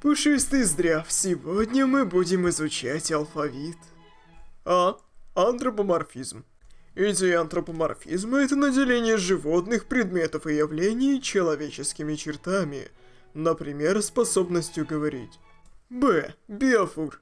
Пушистый здрав, сегодня мы будем изучать алфавит. А. Антропоморфизм. Идея антропоморфизма – это наделение животных, предметов и явлений человеческими чертами, например, способностью говорить. Б. Биофур.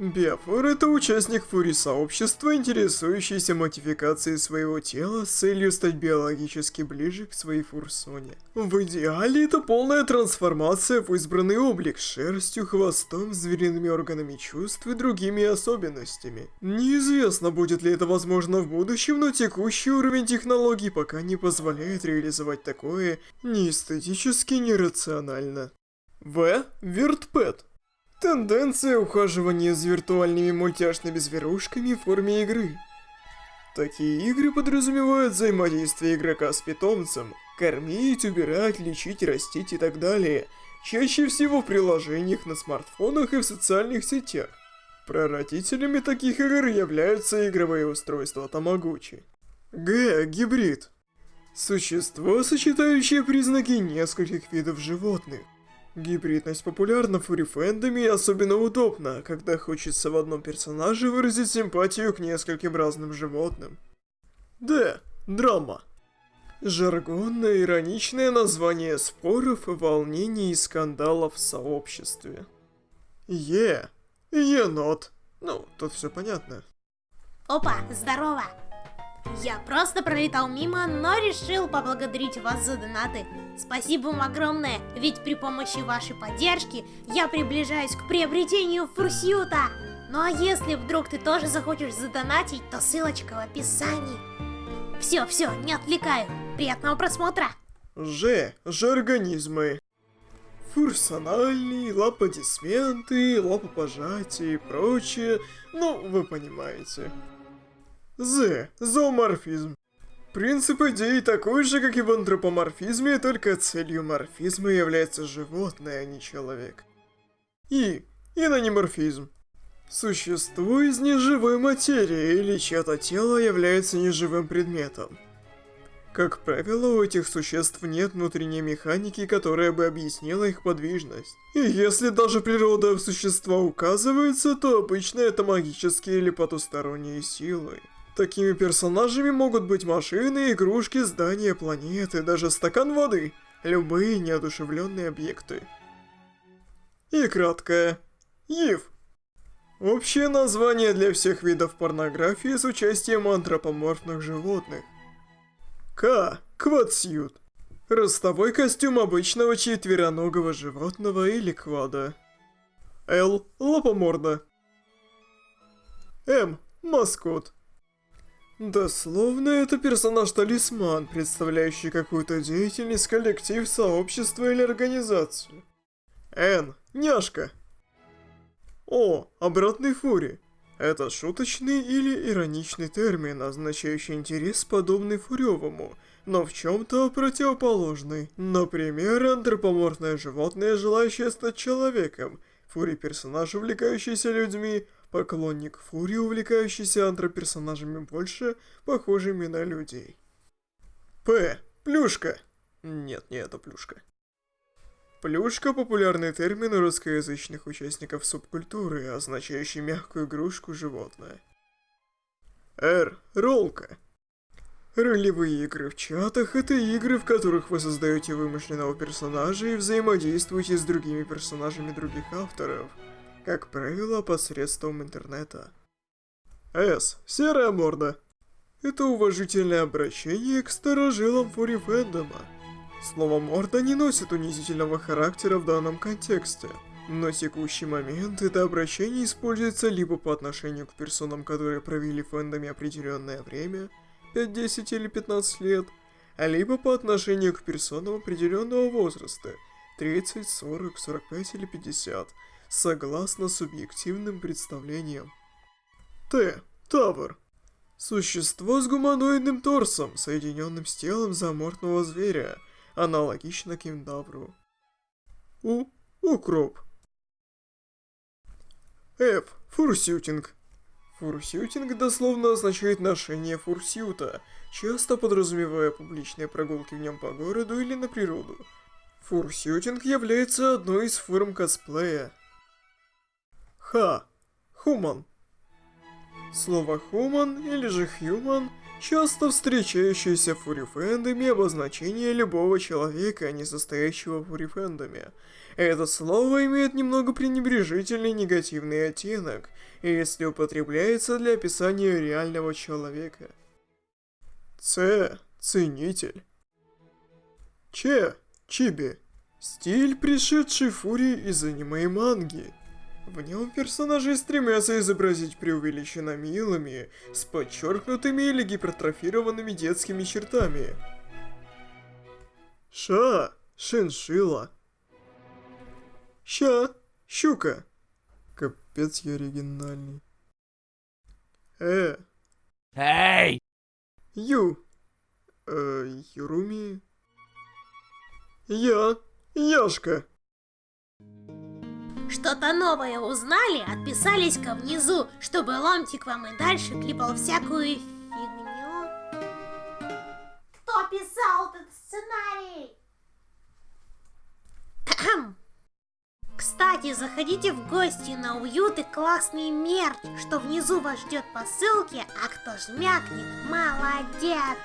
Биофор – это участник фури-сообщества, интересующийся модификацией своего тела с целью стать биологически ближе к своей фурсоне. В идеале это полная трансформация в избранный облик с шерстью, хвостом, звериными органами чувств и другими особенностями. Неизвестно, будет ли это возможно в будущем, но текущий уровень технологий пока не позволяет реализовать такое неэстетически нерационально. В. Виртпэт. Тенденция ухаживания за виртуальными мультяшными зверушками в форме игры. Такие игры подразумевают взаимодействие игрока с питомцем, кормить, убирать, лечить, растить и так далее, чаще всего в приложениях на смартфонах и в социальных сетях. Прародителями таких игр являются игровые устройства Тамагучи. Г. Гибрид. Существо, сочетающее признаки нескольких видов животных. Гибридность популярна в фури-фэндоме и особенно удобна, когда хочется в одном персонаже выразить симпатию к нескольким разным животным. Д. Драма. Жаргонное ироничное название споров, волнений и скандалов в сообществе. Е. Енот. Ну, тут все понятно. Опа, здорово! Я просто пролетал мимо, но решил поблагодарить вас за донаты. Спасибо вам огромное, ведь при помощи вашей поддержки я приближаюсь к приобретению фурсюта. Ну а если вдруг ты тоже захочешь задонатить, то ссылочка в описании. Все, все, не отвлекаю. Приятного просмотра. Ж. Жаргонизмы. Фурсональные, лаподисменты, лапопожатия и прочее. Ну, вы понимаете. З. Зооморфизм. Принцип идеи такой же, как и в антропоморфизме, только целью морфизма является животное, а не человек. И. Инониморфизм. Существо из неживой материи или чье-то тело является неживым предметом. Как правило, у этих существ нет внутренней механики, которая бы объяснила их подвижность. И если даже природа существа указывается, то обычно это магические или потусторонние силы. Такими персонажами могут быть машины, игрушки, здания, планеты, даже стакан воды. Любые неодушевленные объекты. И краткое. ИВ. Общее название для всех видов порнографии с участием антропоморфных животных. К. Квадсьют. Ростовой костюм обычного четвероногого животного или квада. Л. Лопоморда. М. Маскот. Дословно, это персонаж-талисман, представляющий какую-то деятельность, коллектив, сообщество или организацию. Н. Няшка. О. Обратный фури. Это шуточный или ироничный термин, означающий интерес, подобный фуревому, но в чем-то противоположный. Например, антропоморфное животное, желающее стать человеком, фури-персонаж, увлекающийся людьми, Поклонник Фури, увлекающийся антроперсонажами больше, похожими на людей. П. Плюшка. Нет, не это плюшка. Плюшка – популярный термин у русскоязычных участников субкультуры, означающий мягкую игрушку животное. Р. Ролка. Ролевые игры в чатах – это игры, в которых вы создаете вымышленного персонажа и взаимодействуете с другими персонажами других авторов – как правило, посредством интернета. С. Серая морда. Это уважительное обращение к старожилам фури фэндома. Слово «морда» не носит унизительного характера в данном контексте. На текущий момент это обращение используется либо по отношению к персонам, которые провели в фэндоме определенное время, 5, 10 или 15 лет, а либо по отношению к персонам определенного возраста, 30, 40, 45 или 50, согласно субъективным представлениям. Т. Тавр. Существо с гуманоидным торсом, соединенным с телом заморфного зверя, аналогично кентавру. У. Укроп. Ф. Фурсютинг. Фурсютинг дословно означает ношение фурсюта, часто подразумевая публичные прогулки в нем по городу или на природу. Фурсютинг является одной из форм косплея. Ха. Хуман. Слово «хуман» или же «хьюман» часто встречающееся в фурифэндоме обозначение любого человека, не состоящего в фурифэндоме. Это слово имеет немного пренебрежительный негативный оттенок, если употребляется для описания реального человека. Ц. Ценитель. Че. Чиби. Стиль, пришедший фурии из аниме и манги. В нем персонажи стремятся изобразить преувеличенно милыми, с подчеркнутыми или гипертрофированными детскими чертами. Ша, шиншила. Ща, щука. Капец я оригинальный. Э, Эй! Ю. Э, Юруми. Я, Яшка. Что-то новое узнали, отписались ко внизу, чтобы ломтик вам и дальше клепал всякую фигню. Кто писал этот сценарий? Кстати, заходите в гости на уют и классный мерч, что внизу вас ждет по ссылке, а кто жмякнет, молодец!